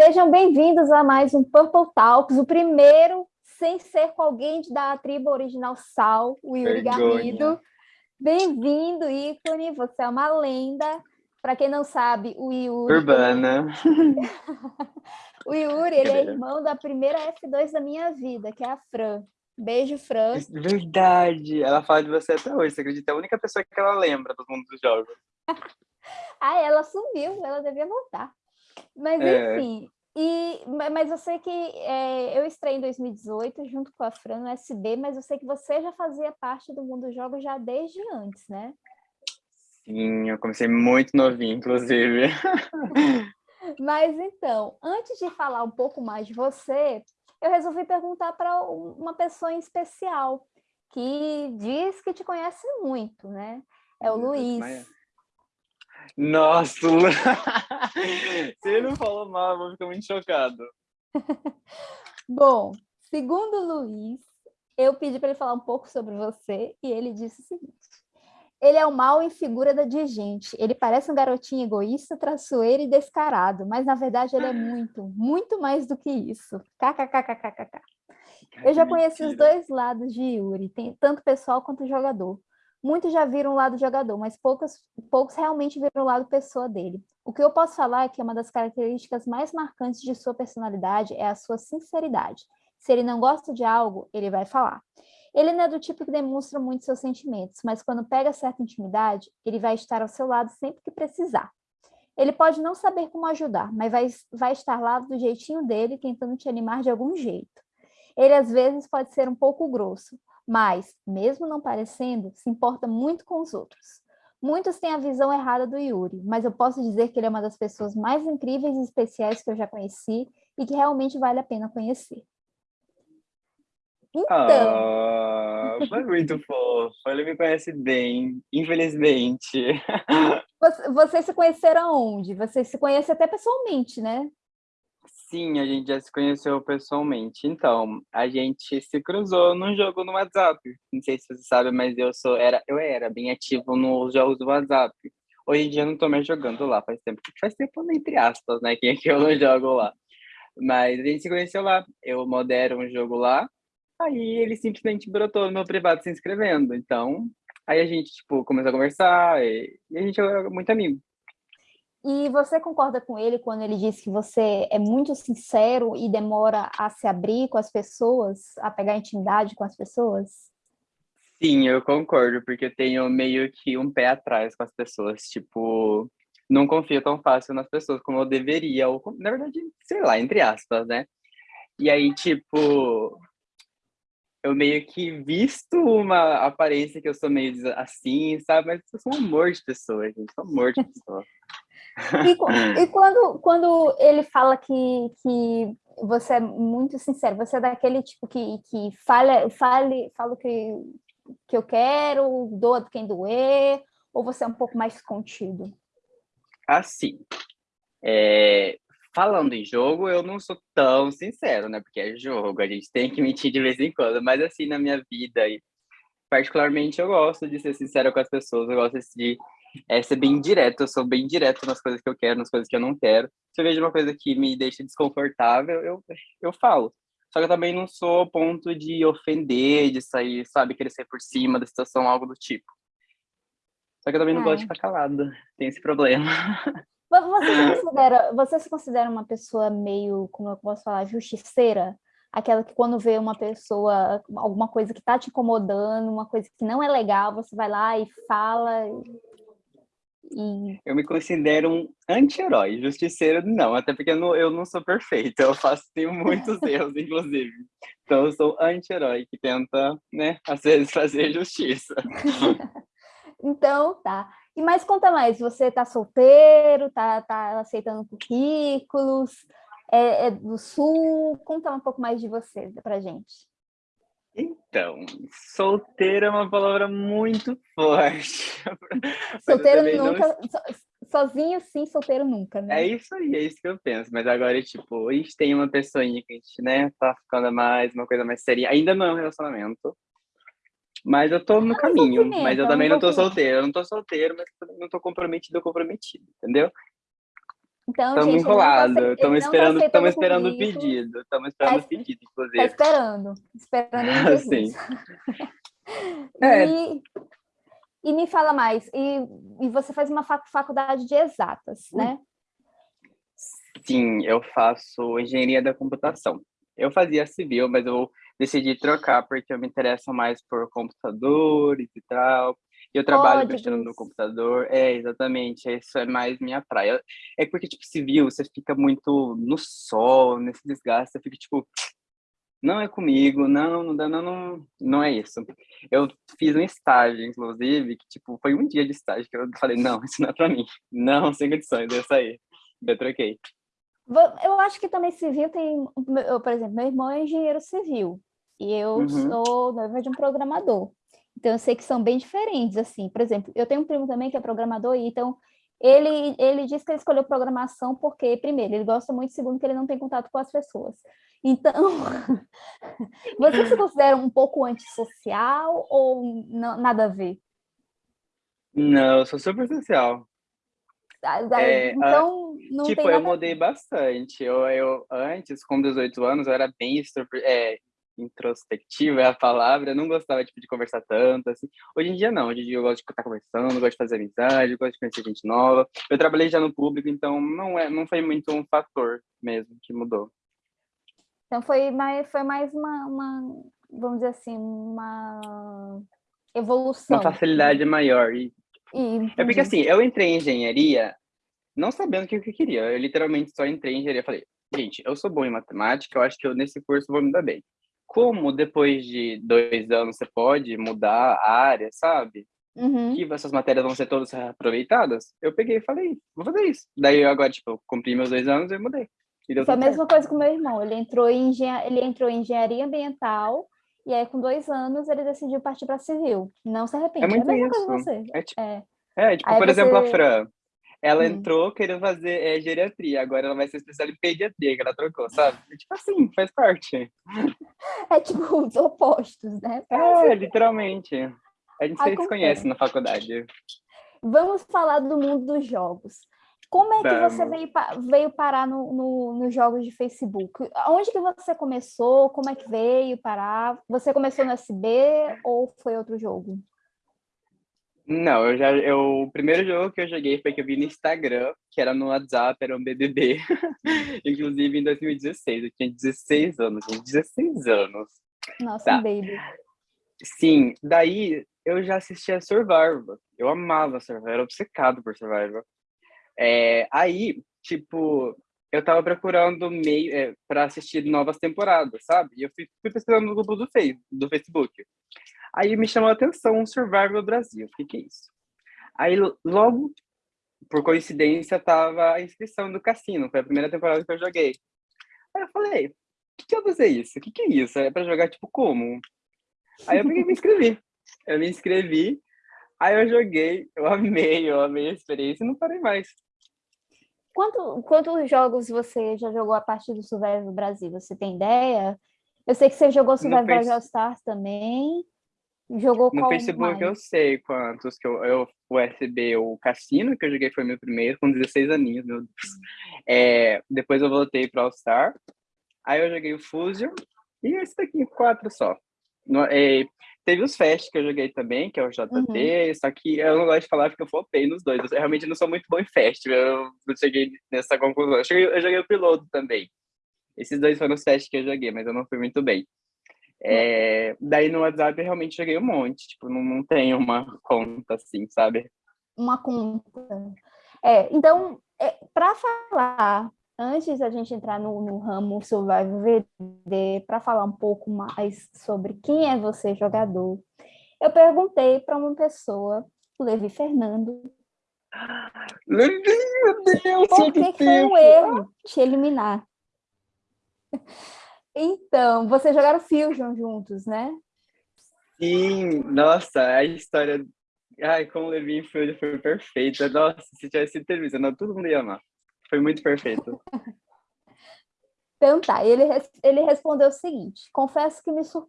Sejam bem-vindos a mais um Purple Talks, o primeiro sem ser com alguém da tribo original Sal, o Yuri. Garrido. Bem-vindo, ícone, você é uma lenda. Para quem não sabe, o Yuri... Urbana. o Yuri, ele é irmão da primeira F2 da minha vida, que é a Fran. Beijo, Fran. Verdade. Ela fala de você até hoje, você acredita? É a única pessoa que ela lembra do mundo dos jogos. ah, ela sumiu, ela devia voltar. Mas, é. enfim, e, mas eu sei que é, eu estrei em 2018 junto com a Fran no SB, mas eu sei que você já fazia parte do mundo dos jogos já desde antes, né? Sim, eu comecei muito novinho, inclusive. mas então, antes de falar um pouco mais de você, eu resolvi perguntar para uma pessoa em especial, que diz que te conhece muito, né? É o Luiz. Nossa, se ele não falou mal, eu vou ficar muito chocado. Bom, segundo o Luiz, eu pedi para ele falar um pouco sobre você e ele disse o seguinte. Ele é o mal em figura da gente. Ele parece um garotinho egoísta, traiçoeiro e descarado, mas na verdade ele é muito, muito mais do que isso. KKKKKK. Eu já conheci os dois lados de Yuri, tanto pessoal quanto jogador. Muitos já viram o lado jogador, mas poucos, poucos realmente viram o lado pessoa dele. O que eu posso falar é que uma das características mais marcantes de sua personalidade é a sua sinceridade. Se ele não gosta de algo, ele vai falar. Ele não é do tipo que demonstra muito seus sentimentos, mas quando pega certa intimidade, ele vai estar ao seu lado sempre que precisar. Ele pode não saber como ajudar, mas vai, vai estar lá do jeitinho dele, tentando te animar de algum jeito. Ele às vezes pode ser um pouco grosso, mas, mesmo não parecendo, se importa muito com os outros. Muitos têm a visão errada do Yuri, mas eu posso dizer que ele é uma das pessoas mais incríveis e especiais que eu já conheci e que realmente vale a pena conhecer. Então... Ah, foi muito fofo, ele me conhece bem, infelizmente. Vocês se conheceram onde? Vocês se conhecem até pessoalmente, né? Sim, a gente já se conheceu pessoalmente. Então, a gente se cruzou num jogo no WhatsApp. Não sei se você sabe, mas eu sou era eu era bem ativo nos jogos do WhatsApp. Hoje em dia eu não tô mais jogando lá, faz tempo. Faz tempo entre aspas, né, que eu não jogo lá. Mas a gente se conheceu lá. Eu modero um jogo lá. Aí ele simplesmente brotou no meu privado se inscrevendo. Então, aí a gente tipo começou a conversar e, e a gente é muito amigo. E você concorda com ele quando ele diz que você é muito sincero e demora a se abrir com as pessoas, a pegar intimidade com as pessoas? Sim, eu concordo, porque eu tenho meio que um pé atrás com as pessoas, tipo, não confio tão fácil nas pessoas como eu deveria, ou na verdade, sei lá, entre aspas, né? E aí, tipo, eu meio que visto uma aparência que eu sou meio assim, sabe? Mas eu sou um amor de pessoa, gente, sou um amor de pessoa. E, e, quando, quando ele fala que, que você é muito sincero, você é daquele tipo que, que fala, fale, fala o que, que eu quero, doa quem doer, ou você é um pouco mais contido? Assim, é, falando em jogo, eu não sou tão sincero, né? Porque é jogo, a gente tem que mentir de vez em quando, mas assim, na minha vida, particularmente, eu gosto de ser sincero com as pessoas, eu gosto de é ser bem direto, eu sou bem direto nas coisas que eu quero, nas coisas que eu não quero. Se eu vejo uma coisa que me deixa desconfortável, eu, eu falo. Só que eu também não sou ao ponto de ofender, de sair, sabe, querer sair por cima da situação, algo do tipo. Só que eu também não gosto de é. ficar calado, tem esse problema. Você se, considera, você se considera uma pessoa meio, como eu posso falar, justiceira? Aquela que quando vê uma pessoa, alguma coisa que está te incomodando, uma coisa que não é legal, você vai lá e fala e... Eu me considero um anti-herói, justiceiro não, até porque eu não, eu não sou perfeito, eu faço, tenho muitos erros, inclusive. Então eu sou anti-herói que tenta, né, às vezes fazer justiça. então, tá. E mais conta mais, você tá solteiro, tá, tá aceitando currículos, é, é do Sul, conta um pouco mais de você pra gente. Então, solteiro é uma palavra muito forte. Solteiro nunca, não... sozinho sim, solteiro nunca, né? É isso aí, é isso que eu penso. Mas agora, tipo, a gente tem uma pessoinha que a gente, né, tá ficando mais, uma coisa mais séria. Ainda não é um relacionamento. Mas eu tô no é caminho. Mas eu é também não tô solteiro. Eu não tô solteiro, mas não tô comprometido ou comprometido, entendeu? Então, Estamos gente, enrolados, ele estamos tá esperando, estamos esperando o pedido, estamos esperando Tá o pedido, Tá inclusive. esperando, esperando Ah, ele sim. Jesus. É. E, e me fala mais, e, e você faz uma fac- faculdade de exatas, né? Sim, eu faço engenharia da computação. Eu fazia civil, mas eu decidi trocar porque eu me interesso mais por computadores e tal. Eu trabalho mexendo no computador. É, exatamente. Isso é mais minha praia. É porque, tipo, civil, você fica muito no sol, nesse desgaste, você fica, tipo, não é comigo, não, não dá, não, não, não é isso. Eu fiz um estágio, inclusive, que, tipo, foi um dia de estágio que eu falei, não, isso não é pra mim. Não, sem condições, eu saí. Eu troquei. Eu acho que também civil tem, eu, por exemplo, meu irmão é engenheiro civil e eu Uhum. sou noiva de um programador. Então eu sei que são bem diferentes, assim. Por exemplo, eu tenho um primo também que é programador e então ele ele diz que ele escolheu programação porque primeiro ele gosta muito, segundo que ele não tem contato com as pessoas. Então, você se considera um pouco antissocial ou nada a ver? Não, eu sou super social. Ah, ah, É, Então não tipo, eu mudei bastante. Eu, eu antes, com 18 anos, eu era bem extro- é, introspectiva, é a palavra. Eu não gostava tipo, de conversar tanto, assim. Hoje em dia, não. Hoje em dia eu gosto de estar conversando, gosto de fazer amizade, gosto de conhecer gente nova. Eu trabalhei já no público, então não, é, não foi muito um fator mesmo que mudou. Então foi mais, foi mais uma, uma, vamos dizer assim, uma evolução. Uma facilidade maior. E E, É porque assim, eu entrei em engenharia não sabendo o que eu queria. Eu literalmente só entrei em engenharia e falei, gente, eu sou bom em matemática, eu acho que eu nesse curso vou me dar bem. Como depois de dois anos você pode mudar a área, sabe? Uhum. Que essas matérias vão ser todas aproveitadas, eu peguei e falei, vou fazer isso. Daí eu agora, tipo, eu cumpri meus dois anos e mudei. E Foi a certo. mesma coisa com meu irmão. Ele entrou em, engen- ele entrou em engenharia ambiental e aí com dois anos ele decidiu partir para civil. Não se arrepende. É muito a mesma coisa que isso. você. É tipo, É. é, tipo Aí por exemplo, a Fran. Ela Hum. entrou querendo fazer é, geriatria, agora ela vai ser especial em pediatria, que ela trocou, sabe? É tipo assim, faz parte. É tipo os opostos, né? É, literalmente. A gente se Acontece. conhece na faculdade. Vamos falar do mundo dos jogos. Como é que você Vamos. veio, veio parar no, no- nos jogos de Facebook? Onde que você começou? Como é que veio parar? Você começou no SB ou foi outro jogo? Não, eu já. Eu, o primeiro jogo que eu joguei foi que eu vi no Instagram, que era no WhatsApp, era um BBB. Inclusive em 2016. Eu tinha 16 anos, gente. 16 anos. Nossa, Tá. baby. Sim, daí eu já assistia Survivor. Eu amava Survivor, era obcecado por Survivor. É, aí, tipo, eu tava procurando meio é, para assistir novas temporadas, sabe? E eu fui, fui pesquisando no grupo do, face, do Facebook. Aí me chamou a atenção um Survivor Brasil. O que, que é isso? Aí lo- logo, por coincidência, tava a inscrição do Cassino. Foi a primeira temporada que eu joguei. Aí eu falei, o que, que eu vou fazer isso? O que, que é isso? É pra jogar tipo como? Aí eu peguei me inscrevi. Eu me inscrevi, aí eu joguei, eu amei, eu amei a experiência e não parei mais. Quanto, quantos jogos você já jogou a partir do Survival Brasil? Você tem ideia? Eu sei que você jogou Survival Face- All Stars também. Jogou No Facebook eu mais? sei quantos que eu, eu o SB, o Cassino, que eu joguei foi meu primeiro, com 16 aninhos, meu Deus. É, depois eu voltei para All Star, aí eu joguei o Fusion, e esse daqui, quatro só. No- é, teve os Fast que eu joguei também, que é o JT, só que eu não gosto de falar porque eu flopei nos dois. Eu realmente não sou muito bom em Fast, eu, eu cheguei nessa conclusão. Eu, cheguei- eu joguei o Piloto também. Esses dois foram os Fast que eu joguei, mas eu não fui muito bem. É, daí no WhatsApp eu realmente joguei um monte, tipo, não, não tenho uma conta assim, sabe? Uma conta. É, então, para falar, antes da gente entrar no, no ramo Survival VD, para falar um pouco mais sobre quem é você, jogador, eu perguntei para uma pessoa, o Levi Fernando, Meu Deus, por que, que foi um erro te eliminar. Então, vocês jogaram Fusion juntos, né? Sim, nossa, a história. Ai, com o Levi foi, perfeita. Nossa, se tivesse entrevista, não, todo mundo ia amar. Foi muito perfeito. Então tá, ele, ele respondeu o seguinte: confesso que me sur...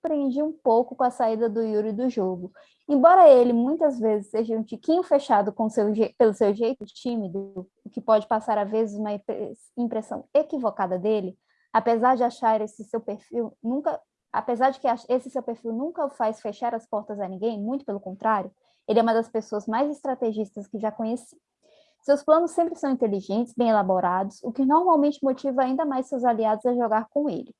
surpreendi um pouco com a saída do Yuri do jogo. Embora ele muitas vezes seja um tiquinho fechado com seu, pelo seu jeito tímido, o que pode passar a vezes uma impressão equivocada dele, apesar de achar esse seu perfil nunca, apesar de que esse seu perfil nunca o faz fechar as portas a ninguém, muito pelo contrário, ele é uma das pessoas mais estrategistas que já conheci. Seus planos sempre são inteligentes, bem elaborados, o que normalmente motiva ainda mais seus aliados a jogar com ele.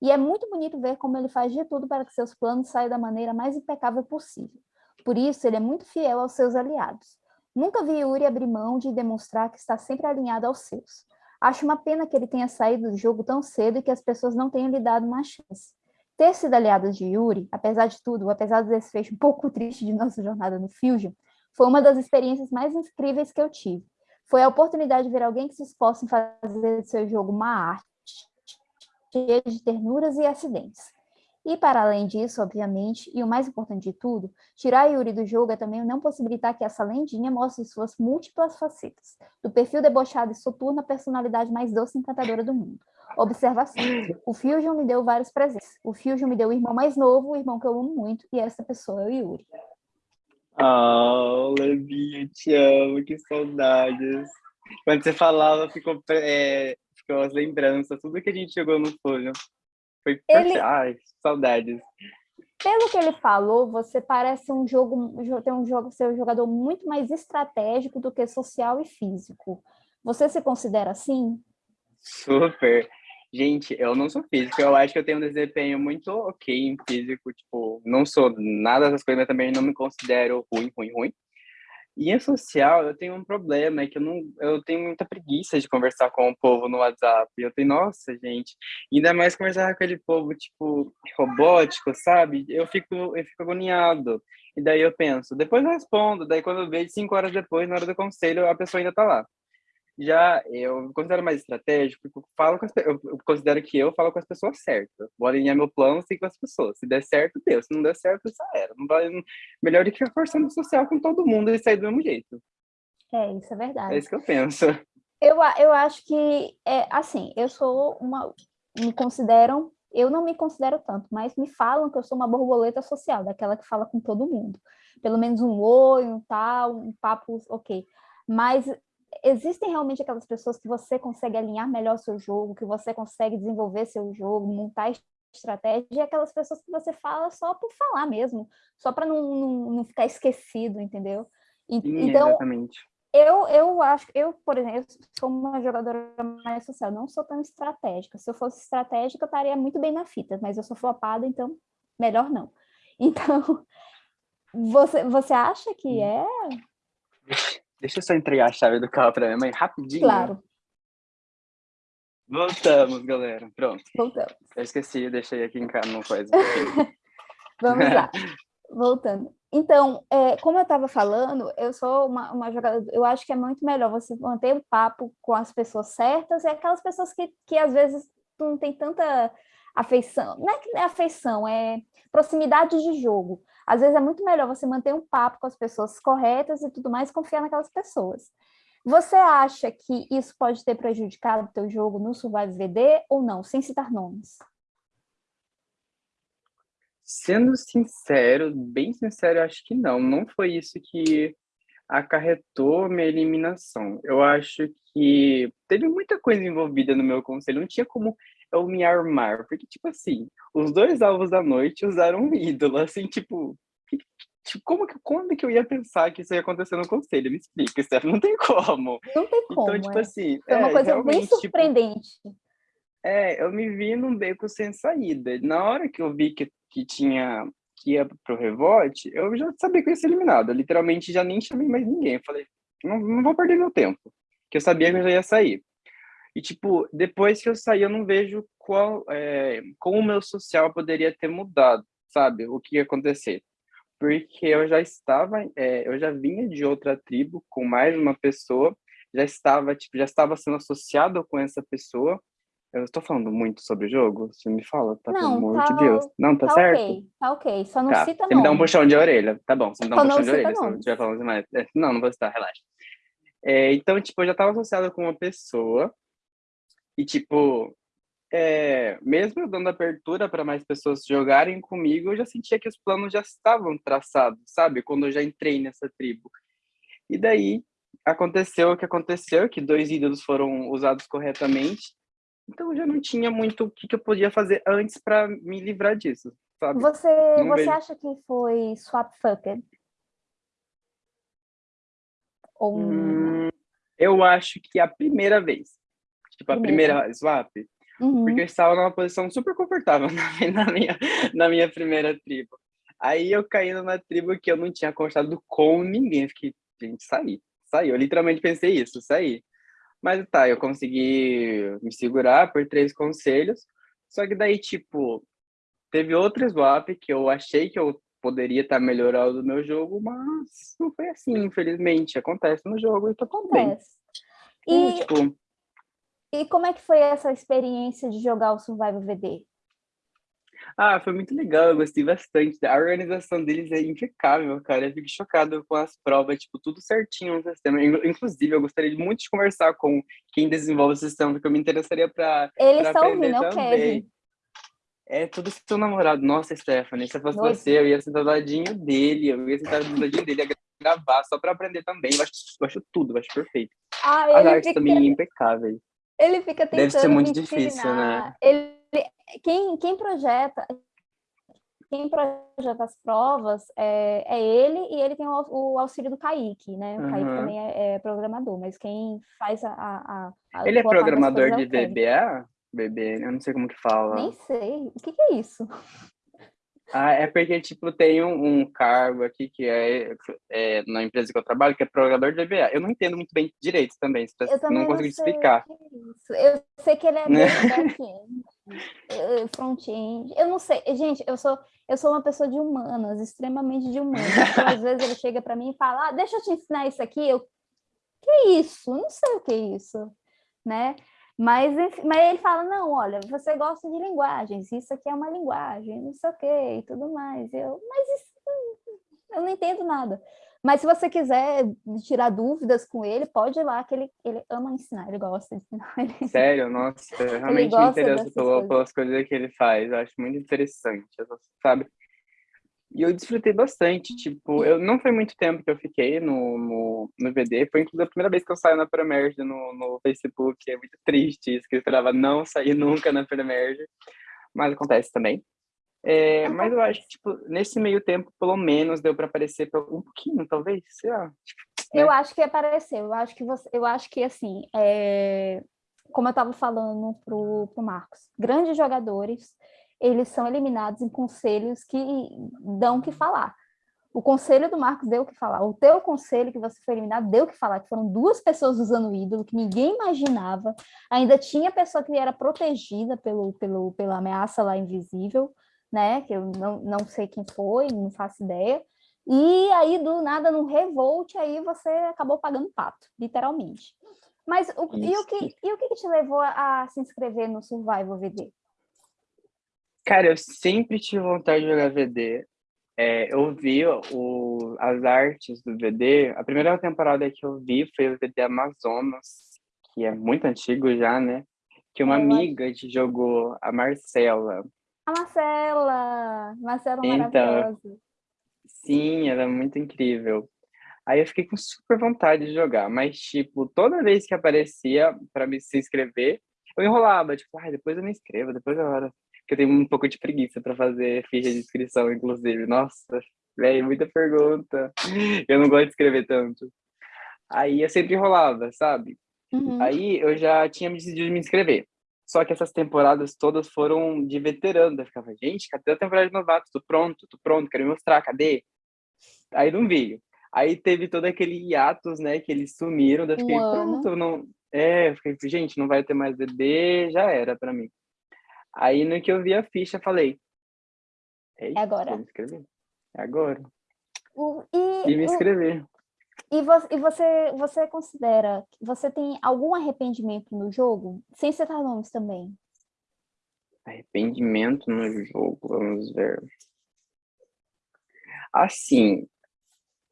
E é muito bonito ver como ele faz de tudo para que seus planos saiam da maneira mais impecável possível. Por isso, ele é muito fiel aos seus aliados. Nunca vi Yuri abrir mão de demonstrar que está sempre alinhado aos seus. Acho uma pena que ele tenha saído do jogo tão cedo e que as pessoas não tenham lhe dado uma chance. Ter sido aliado de Yuri, apesar de tudo, apesar desse fecho um pouco triste de nossa jornada no Fusion, foi uma das experiências mais incríveis que eu tive. Foi a oportunidade de ver alguém que se esforça em fazer do seu jogo uma arte, cheia de ternuras e acidentes. E para além disso, obviamente, e o mais importante de tudo, tirar Yuri do jogo é também não possibilitar que essa lendinha mostre suas múltiplas facetas, do perfil debochado e soturno à personalidade mais doce e encantadora do mundo. Observação. O Fusion me deu vários presentes. O Fusion me deu o irmão mais novo, o irmão que eu amo muito, e essa pessoa é o Yuri. Oh, Levinha, te amo, que saudades. Quando você falava, ficou, é, ficou as lembranças, tudo que a gente jogou no folho. Foi ele... Ai, saudades. Pelo que ele falou, você parece um jogo, tem um jogo, ser um jogador muito mais estratégico do que social e físico. Você se considera assim? Super. Gente, eu não sou físico, eu acho que eu tenho um desempenho muito ok em físico, tipo, não sou nada dessas coisas, mas também não me considero ruim, ruim, ruim. E em social, eu tenho um problema, é que eu não, eu tenho muita preguiça de conversar com o povo no WhatsApp. Eu tenho, nossa, gente, ainda mais conversar com aquele povo, tipo, robótico, sabe? Eu fico, eu fico agoniado. E daí eu penso, depois eu respondo, daí quando eu vejo cinco horas depois, na hora do conselho, a pessoa ainda tá lá. Já eu considero mais estratégico, porque eu, falo com as, eu considero que eu falo com as pessoas certas. Vou alinhar meu plano assim, com as pessoas. Se der certo, deu. Se não der certo, já era. Não melhor do que ficar forçando social com todo mundo e sair do mesmo jeito. É, isso é verdade. É isso que eu penso. Eu, eu acho que, é, assim, eu sou uma... Me consideram... Eu não me considero tanto, mas me falam que eu sou uma borboleta social, daquela que fala com todo mundo. Pelo menos um oi, um tal, um papo, ok. Mas existem realmente aquelas pessoas que você consegue alinhar melhor seu jogo, que você consegue desenvolver seu jogo, montar estratégia, e aquelas pessoas que você fala só por falar mesmo, só para não, não, não, ficar esquecido, entendeu? E, Sim, então, exatamente. Eu, eu acho, eu, por exemplo, sou uma jogadora mais social, não sou tão estratégica. Se eu fosse estratégica, eu estaria muito bem na fita, mas eu sou flopada, então melhor não. Então, você, você acha que é Deixa eu só entregar a chave do carro para minha mãe rapidinho. Claro. Voltamos, galera. Pronto. Voltamos. Eu esqueci, deixei aqui em casa uma coisa. Vamos lá. Voltando. Então, é, como eu estava falando, eu sou uma, uma jogadora, eu acho que é muito melhor você manter o papo com as pessoas certas e aquelas pessoas que, que às vezes não tem tanta afeição, não é que é afeição, é proximidade de jogo. Às vezes é muito melhor você manter um papo com as pessoas corretas e tudo mais, confiar naquelas pessoas. Você acha que isso pode ter prejudicado o teu jogo no Survive VD ou não, sem citar nomes? Sendo sincero, bem sincero, eu acho que não. Não foi isso que acarretou minha eliminação. Eu acho que teve muita coisa envolvida no meu conselho. Não tinha como eu me armar. Porque, tipo assim, os dois alvos da noite usaram um ídolo, assim, tipo, tipo, como que, quando que eu ia pensar que isso ia acontecer no conselho? Me explica, Steph, não tem como. Não tem então, como, Então, tipo é. assim... Foi uma é, coisa bem tipo, surpreendente. Tipo, é, eu me vi num beco sem saída. Na hora que eu vi que, que tinha que ia pro revote, eu já sabia que eu ia ser eliminado. Eu, literalmente já nem chamei mais ninguém. Eu falei, não, não vou perder meu tempo. Que eu sabia que eu já ia sair. E, tipo, depois que eu saí, eu não vejo qual, é, como o meu social poderia ter mudado, sabe? O que ia acontecer. Porque eu já estava, é, eu já vinha de outra tribo com mais uma pessoa, já estava, tipo, já estava sendo associado com essa pessoa. Eu estou falando muito sobre o jogo? Você me fala, tá? Não, pelo amor tá, de Deus. Não, tá, tá certo? Ok, tá ok, só não tá. cita Você me dá um puxão de orelha. Tá bom, você me dá um só puxão de orelha se eu estiver falando demais. É, não, não vou citar, relaxa. É, então, tipo, eu já estava associado com uma pessoa e, tipo, é, mesmo eu dando abertura para mais pessoas jogarem comigo, eu já sentia que os planos já estavam traçados, sabe? Quando eu já entrei nessa tribo. E daí aconteceu o que aconteceu, que dois ídolos foram usados corretamente. Então eu já não tinha muito o que, que eu podia fazer antes para me livrar disso, sabe? Você, você vejo... acha que foi swap fucked? Ou... Hum, eu acho que a primeira vez. Tipo, a primeira, primeira swap. Uhum. Porque eu estava numa posição super confortável na, na, minha, na minha primeira tribo. Aí eu caí numa tribo que eu não tinha conversado com ninguém. Fiquei, gente, saí. Saí. Eu literalmente pensei isso, saí. Mas tá, eu consegui me segurar por três conselhos. Só que daí, tipo, teve outro swap que eu achei que eu poderia estar tá melhorando o meu jogo, mas não foi assim, infelizmente. Acontece no jogo e tá tudo bem. E, e, tipo, e como é que foi essa experiência de jogar o Survival VD? Ah, foi muito legal, eu gostei bastante. A organização deles é impecável, cara. Eu fico chocado com as provas, tipo, tudo certinho no sistema. Inclusive, eu gostaria muito de conversar com quem desenvolve o sistema, porque eu me interessaria para Eles estão ouvindo, é o Kevin. É tudo seu namorado. Nossa, Stephanie, se eu fosse Nossa. você, eu ia sentar do ladinho dele, eu ia sentar do ladinho dele, ia gravar só para aprender também. Eu acho, eu acho tudo, eu acho perfeito. Ah, As artes fica... também impecáveis. Ele fica tentando Deve ser muito difícil, né? Ele quem, quem projeta quem projeta as provas é, é ele e ele tem o, o auxílio do Kaique, né? O uhum. Kaique também é, é, programador, mas quem faz a... a, a ele é programador de é VBA? VB, eu não sei como que fala. Nem sei. O que, que é isso? Ah, é porque, tipo, tem um, um cargo aqui que é, é, na empresa que eu trabalho, que é programador de VBA. Eu não entendo muito bem direito também, eu também não consigo não explicar. É eu sei que ele é back-end, front-end. Eu não sei. Gente, eu sou, eu sou uma pessoa de humanas, extremamente de humanas. Então, às vezes ele chega para mim e fala, ah, deixa eu te ensinar isso aqui. Eu, que isso? Não sei o que é isso, né? Mas, mas ele fala, não, olha, você gosta de linguagens, isso aqui é uma linguagem, não sei o quê, e tudo mais. Eu, mas isso, eu não entendo nada. Mas se você quiser tirar dúvidas com ele, pode ir lá, que ele, ele ama ensinar, ele gosta de ensinar. Ele... Sério? Nossa, eu realmente me interesso pelas coisas que ele faz, eu acho muito interessante, sabe? E eu desfrutei bastante, tipo, eu não foi muito tempo que eu fiquei no, no, no VD, foi inclusive a primeira vez que eu saio na Premerge no, no Facebook, é muito triste isso, que eu esperava não sair nunca na Premerge, mas acontece também. É, mas eu acho que, tipo, nesse meio tempo, pelo menos, deu para aparecer um pouquinho, talvez, sei lá. Tipo, né? Eu acho que apareceu, eu acho que você, eu acho que, assim, é... como eu estava falando pro, pro Marcos, grandes jogadores eles são eliminados em conselhos que dão o que falar. O conselho do Marcos deu o que falar. O teu conselho que você foi eliminado deu o que falar, que foram duas pessoas usando o ídolo, que ninguém imaginava. Ainda tinha pessoa que era protegida pelo, pelo, pela ameaça lá invisível, né? Que eu não, não sei quem foi, não faço ideia. E aí, do nada, no revolt, aí você acabou pagando pato, literalmente. Mas o, e, o que, e o que te levou a, a se inscrever no Survival VD? Cara, eu sempre tive vontade de jogar VD. É, eu vi o, as artes do VD. A primeira temporada que eu vi foi o VD Amazonas, que é muito antigo já, né? Que uma é, amiga mas... jogou, a Marcela. A Marcela! Marcela então, maravilhosa. Sim, ela é muito incrível. Aí eu fiquei com super vontade de jogar, mas, tipo, toda vez que aparecia para me se inscrever, eu enrolava, tipo, ah, depois eu me inscrevo, depois eu que eu tenho um pouco de preguiça para fazer ficha de inscrição, inclusive. Nossa, velho, muita pergunta. Eu não gosto de escrever tanto. Aí eu sempre enrolava, sabe? Uhum. Aí eu já tinha decidido me inscrever. Só que essas temporadas todas foram de veterano. Eu ficava, gente, cadê a temporada de novato? Tô pronto, tô pronto, quero me mostrar, cadê? Aí não veio. Aí teve todo aquele hiatus, né, que eles sumiram. Daí eu fiquei, um pronto, não... É, eu fiquei, gente, não vai ter mais bebê, já era para mim. Aí no que eu vi a ficha, falei. É agora. Me inscrever. É agora. O, e, e me inscrever. E, você, e você, você considera que você tem algum arrependimento no jogo? Sem citar nomes também. Arrependimento no jogo, vamos ver. Assim,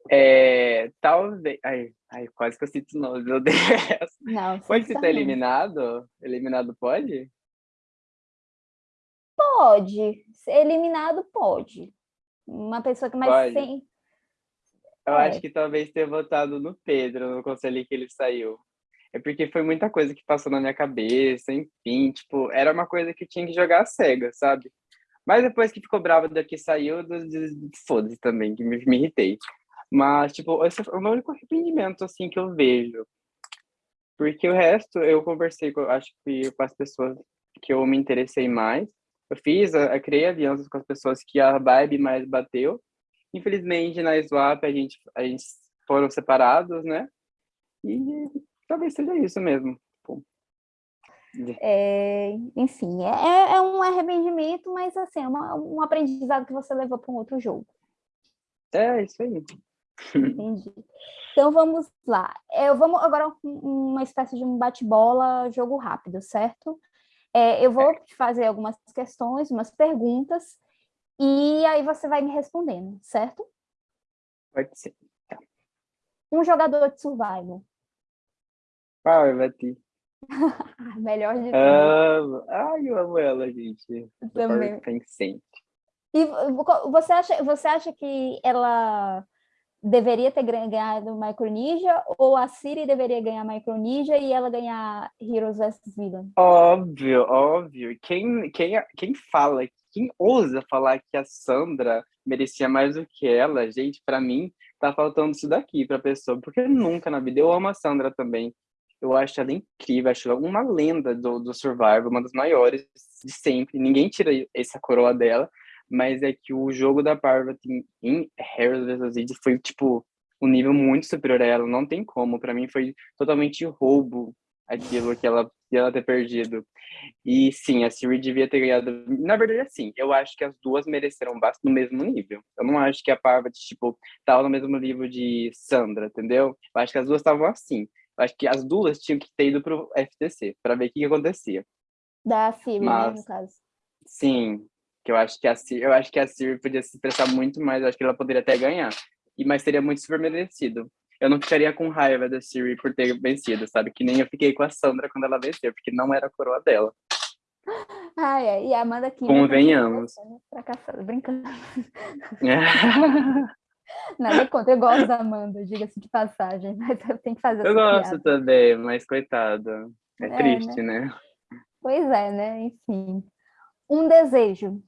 é, talvez. Ai, ai, quase que eu cito nomes, meu Deus. Não, pode citar eliminado? Eliminado pode? Pode. Ser eliminado pode. Uma pessoa que mais sem. Eu É. acho que talvez ter votado no Pedro, no conselho que ele saiu. É porque foi muita coisa que passou na minha cabeça, enfim, tipo, era uma coisa que eu tinha que jogar a cega, sabe? Mas depois que ficou bravo daqui saiu, foda-se também, que me, me irritei. Mas, tipo, esse é o meu único arrependimento, assim, que eu vejo. Porque o resto, eu conversei, com, acho que com as pessoas que eu me interessei mais. Eu fiz, eu, eu criei alianças com as pessoas que a vibe mais bateu. Infelizmente, na Swap, a gente, a gente foram separados, né? E talvez seja isso mesmo. É, enfim, é, é um arrependimento, mas assim, é uma- um aprendizado que você levou para um outro jogo. É, isso aí. Entendi. Então vamos lá. Eu vamos agora um- uma espécie de um bate-bola, jogo rápido, certo? É, eu vou te fazer algumas questões, umas perguntas, e aí você vai me respondendo, certo? Pode ser. Um jogador de survival. Parvati. Ah, melhor de tudo. Amo. Ai, eu amo ela, gente. Também. Tencent. E vo- você acha, você acha que ela deveria ter ganha- ganhado Micronesia ou a Siri deveria ganhar Micronesia e ela ganhar Heroes vs Villain? Óbvio, óbvio. Quem, quem, quem fala, quem ousa falar que a Sandra merecia mais do que ela, gente, pra mim, tá faltando isso daqui pra pessoa. Porque nunca na vida. Eu amo a Sandra também. Eu acho ela incrível, acho ela uma lenda do, do Survivor, uma das maiores de sempre. Ninguém tira essa coroa dela, mas é que o jogo da Parvati em Harris vs. Id foi, tipo, um nível muito superior a ela. Não tem como. Pra mim foi totalmente roubo aquilo que ela, que ela ter perdido. E sim, a Siri devia ter ganhado. Na verdade, assim, eu acho que as duas mereceram bastante no mesmo nível. Eu não acho que a Parvati, tipo, tava no mesmo nível de Sandra, entendeu? Eu acho que as duas estavam assim. Eu acho que as duas tinham que ter ido pro FTC para ver o que, que acontecia. Da Siri, né, Mas- no caso. Sim, que eu acho que a Siri, eu acho que a Siri podia se expressar muito mais, eu acho que ela poderia até ganhar. E mas seria muito super merecido. Eu não ficaria com raiva da Siri por ter vencido, sabe? Que nem eu fiquei com a Sandra quando ela venceu, porque não era a coroa dela. Ah, é. E a Amanda aqui. Convenhamos. Fracassada, brincando. Nada contra, eu gosto da Amanda, diga-se de passagem, mas eu tenho que fazer eu gosto piada. também, mas coitada. É, É, triste, né? Pois é, né? Enfim. Um desejo.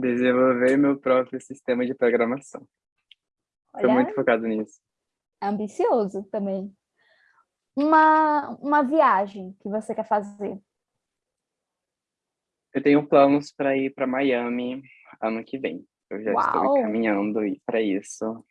Desenvolver meu próprio sistema de programação. Olha, muito focado nisso. ambicioso também. Uma, uma viagem que você quer fazer. Eu tenho planos para ir para Miami ano que vem. Eu já estou Uau! encaminhando para isso.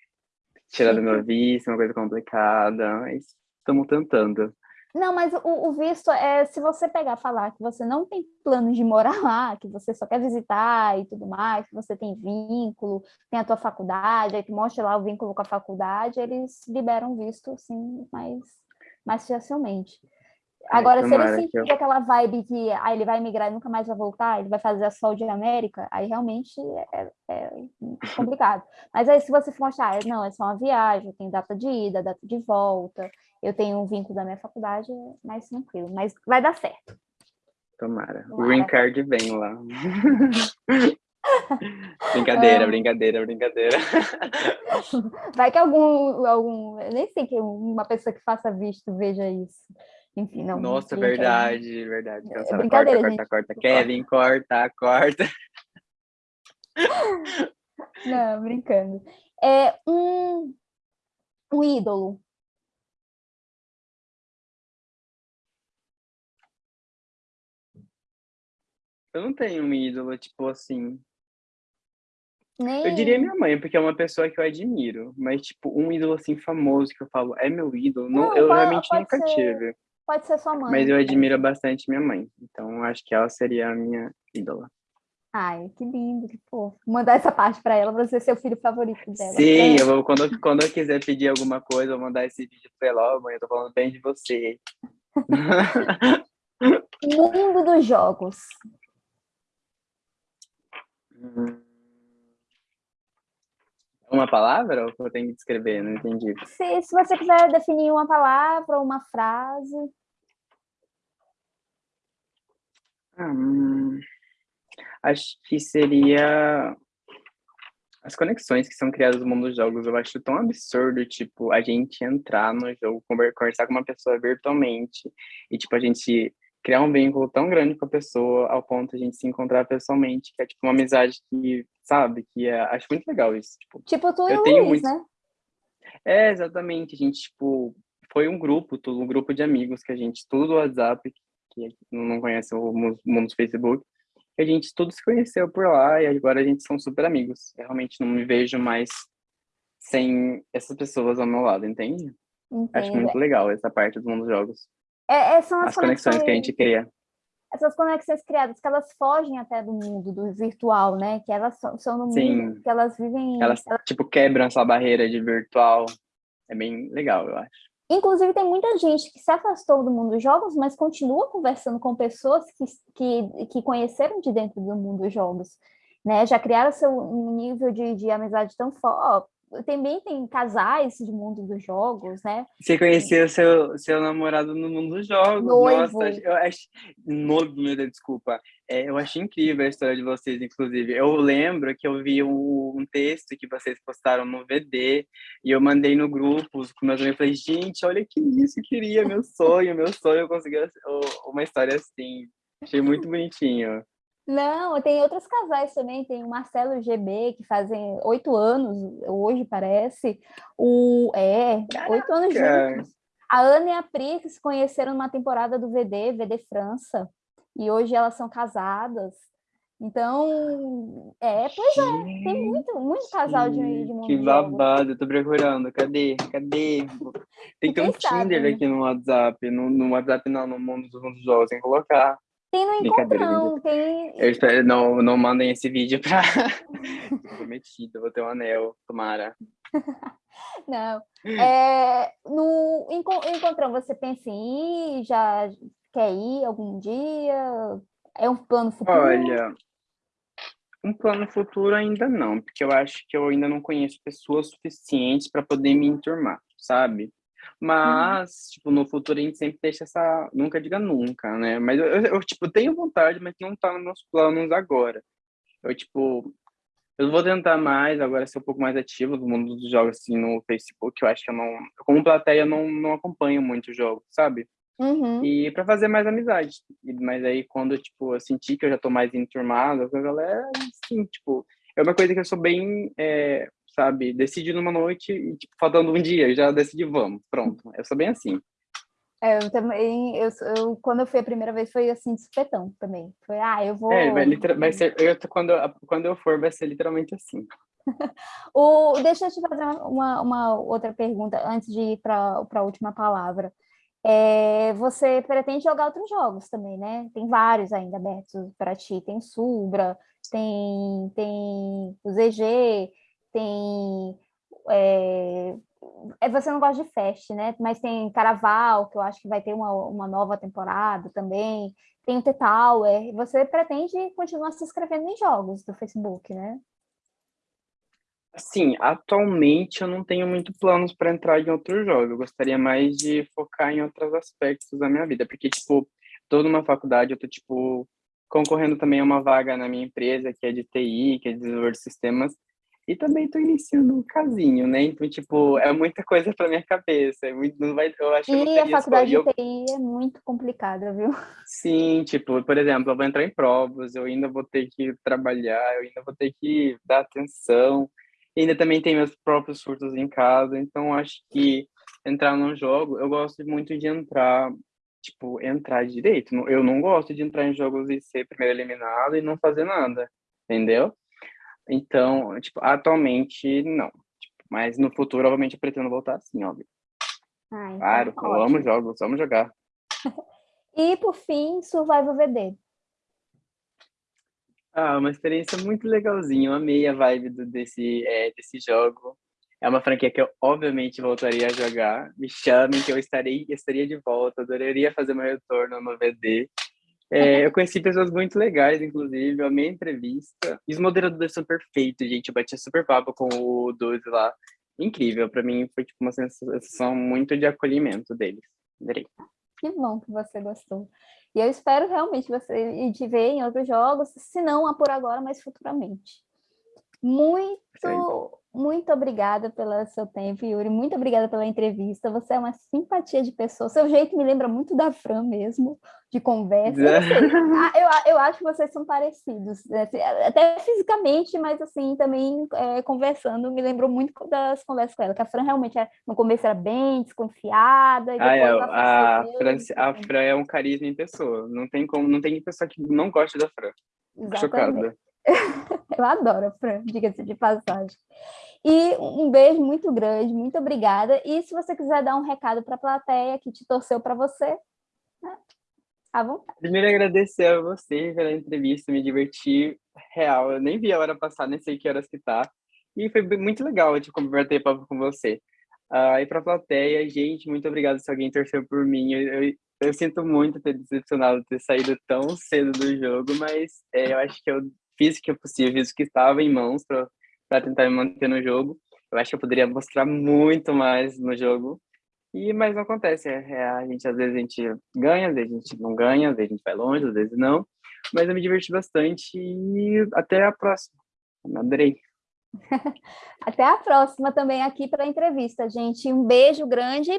Tirar do meu visto, uma coisa complicada, mas estamos tentando. Não, mas o, o visto é se você pegar e falar que você não tem planos de morar lá, que você só quer visitar e tudo mais, que você tem vínculo, tem a tua faculdade, aí tu mostra lá o vínculo com a faculdade, eles liberam visto, assim, mais, mais facilmente. Agora, se ele sentir eu- aquela vibe que ah, ele vai migrar e nunca mais vai voltar, ele vai fazer a Sol de América, aí realmente é, é complicado. Mas aí, se você for mostrar, ah, não, é só uma viagem, tenho data de ida, data de volta, eu tenho um vínculo da minha faculdade, é mais tranquilo. Mas vai dar certo. Tomara. O Tomara. green card vem lá. brincadeira, Amo. brincadeira, brincadeira. Vai que algum, algum, eu nem sei que uma pessoa que faça visto veja isso. Enfim, não. Nossa, não quero. verdade, verdade. Corta, brincadeira, corta, gente. corta. Kevin, corta, corta. Não, brincando. É um, um ídolo. Eu não tenho um ídolo, tipo assim. Nem... Eu diria minha mãe, porque é uma pessoa que eu admiro. Mas, tipo, um ídolo assim famoso que eu falo, é meu ídolo. Não, Não, eu pode- realmente pode nunca ser tive. Pode ser sua mãe. Mas eu admiro bastante minha mãe. Então, acho que ela seria a minha ídola. Ai, que lindo, que fofo. Mandar essa parte para ela, para você ser o filho favorito dela. Sim, É. eu vou, quando, eu- quando eu quiser pedir alguma coisa, eu vou mandar esse vídeo pra ela. Ó, mãe, eu tô falando bem de você. Mundo dos jogos. Uma palavra ou eu tenho que descrever? Não entendi. Se, se você quiser definir uma palavra ou uma frase. Hum, acho que seria as conexões que são criadas no mundo dos jogos. Eu acho tão absurdo, tipo, a gente entrar no jogo, conversar com uma pessoa virtualmente e, tipo, a gente criar um vínculo tão grande com a pessoa ao ponto de a gente se encontrar pessoalmente, que é, tipo, uma amizade que, sabe, que é, acho muito legal isso. Tipo, tipo tu e o Luiz, muito... né? É, exatamente. A gente, tipo, foi um grupo, tudo, um grupo de amigos que a gente, tudo do WhatsApp, que não conhece o mundo do Facebook, a gente tudo se conheceu por lá e agora a gente são super amigos. Eu realmente não me vejo mais sem essas pessoas ao meu lado, entende? Entendo. Acho muito legal essa parte do mundo dos jogos. É, é, são as, as conexões, conexões que a gente cria. Essas conexões criadas, que elas fogem até do mundo, do virtual, né? Que elas são no Sim. mundo, que elas vivem... Elas, elas, tipo, quebram essa barreira de virtual. É bem legal, eu acho. Inclusive, tem muita gente que se afastou do mundo dos jogos, mas continua conversando com pessoas que, que, que conheceram de dentro do mundo dos jogos. Né? Já criaram seu nível de, de amizade tão forte, também tem casais de mundo dos jogos, né? Você conheceu seu, seu namorado no mundo dos jogos. Noivo. Nossa, eu acho. Noivo, meu Deus, desculpa. É, eu achei incrível a história de vocês, inclusive. Eu lembro que eu vi um, um, texto que vocês postaram no VD e eu mandei no grupo com meus amigos. Falei, gente, olha que isso, eu queria, meu sonho, meu sonho, eu consegui uma história assim. Achei muito bonitinho. Não, tem outros casais também, tem o Marcelo e GB, que fazem oito anos, hoje parece, o é, oito anos juntos. A Ana e a Pri que se conheceram numa temporada do VD, VD França, e hoje elas são casadas. Então, é, pois é, tem muito, muito casal de, de mundo Que babado, eu tô procurando, cadê, cadê? Tem que ter um Tinder né? aqui no WhatsApp, no, no WhatsApp não, no mundo dos jogos, tem que colocar. Tem no encontrão, tem... Eu espero, não, não mandem esse vídeo pra... Prometido, vou ter um anel, tomara. não. É, no encontrão, você pensa em ir? Já quer ir algum dia? É um plano futuro? Olha, um plano futuro ainda não, porque eu acho que eu ainda não conheço pessoas suficientes para poder me enturmar, sabe? Uhum. Mas, uhum. tipo, no futuro a gente sempre deixa essa. Nunca diga nunca, né? Mas eu, eu, tipo, tenho vontade, mas não tá nos meus planos agora. Eu, tipo, eu vou tentar mais, agora ser um pouco mais ativo no mundo dos jogos, assim, no Facebook. Eu acho que eu não. Como plateia, não, não acompanho muito jogos, sabe? Uhum. E para fazer mais amizade. Mas aí, quando, tipo, eu senti que eu já tô mais enturmado com a galera, assim, tipo, é uma coisa que eu sou bem. É, sabe? Decide numa noite e, tipo, faltando um dia, já decidi, vamos, pronto. Eu sou bem assim. É, eu também, eu, eu, quando eu fui a primeira vez, foi assim, de supetão também. Foi, ah, eu vou... É, vai, vai ser, eu, quando, quando eu for, vai ser literalmente assim. o, deixa eu te fazer uma, uma outra pergunta, antes de ir para a última palavra. É, você pretende jogar outros jogos também, né? Tem vários ainda abertos para ti. Tem Subra, tem, tem o ZG, tem... É, é, você não gosta de Fest, né? Mas tem Caraval, que eu acho que vai ter uma, uma nova temporada também. Tem o T-Tower. Você pretende continuar se inscrevendo em jogos do Facebook, né? Sim, atualmente eu não tenho muito planos para entrar em outros jogos. Eu gostaria mais de focar em outros aspectos da minha vida, porque, tipo, tô numa faculdade, eu tô, tipo, concorrendo também a uma vaga na minha empresa, que é de TI, que é de desenvolvedor de sistemas, e também estou iniciando um casinho, né? Então, tipo, é muita coisa para minha cabeça. É muito, não vai, eu acho e a faculdade de TI é muito complicada, viu? Sim, tipo, por exemplo, eu vou entrar em provas, eu ainda vou ter que trabalhar, eu ainda vou ter que dar atenção. E ainda também tem meus próprios surtos em casa, então acho que entrar num jogo, eu gosto muito de entrar, tipo, entrar direito. Eu não gosto de entrar em jogos e ser primeiro eliminado e não fazer nada, entendeu? Então, tipo, atualmente não. Tipo, mas no futuro, obviamente, eu pretendo voltar assim, óbvio. Ah, então, claro, ótimo. eu amo jogos, vamos jogar. e por fim, Survival VD. Ah, uma experiência muito legalzinha. Eu amei a vibe do, desse, é, desse jogo. É uma franquia que eu, obviamente, voltaria a jogar. Me chamem que eu estarei, estaria de volta. Adoraria fazer meu retorno no VD. É, eu conheci pessoas muito legais, inclusive, eu amei a entrevista. E os moderadores são perfeitos, gente. Eu bati super papo com o Duzi lá. Incrível, para mim foi tipo uma sensação muito de acolhimento deles. Adorei. Que bom que você gostou. E eu espero realmente você te ver em outros jogos, se não por agora, mas futuramente. Muito, muito obrigada pelo seu tempo, Yuri. Muito obrigada pela entrevista. Você é uma simpatia de pessoa. Seu jeito me lembra muito da Fran mesmo, de conversa. Eu, ah, eu, eu, acho que vocês são parecidos, né? Assim, até fisicamente, mas assim, também é, conversando, me lembrou muito das conversas com ela, que a Fran realmente é, no começo era bem desconfiada. ah, é, a, Fran, a Fran é um carisma em pessoa. Não tem como, não tem pessoa que não goste da Fran. Exatamente. Chocada. Eu adoro a Fran, diga-se de passagem. E um beijo muito grande, muito obrigada. E se você quiser dar um recado para a plateia que te torceu para você, né? à vontade. Primeiro, agradecer a você pela entrevista, me diverti real. Eu nem vi a hora passar, nem sei que horas que tá. E foi muito legal de conversar papo com você. Uh, e para a plateia, gente, muito obrigado se alguém torceu por mim. Eu, eu, eu, sinto muito ter decepcionado ter saído tão cedo do jogo, mas é, eu acho que eu fiz o que é possível, o que estava em mãos para tentar me manter no jogo. Eu acho que eu poderia mostrar muito mais no jogo, e mas não acontece. É, é, a gente às vezes a gente ganha, às vezes a gente não ganha, às vezes a gente vai longe, às vezes não. Mas eu me diverti bastante e até a próxima. Adorei. até a próxima também aqui para a entrevista, gente. Um beijo grande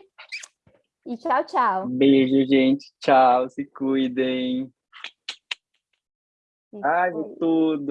e tchau, tchau. Beijo, gente. Tchau, se cuidem. Ai, de tudo.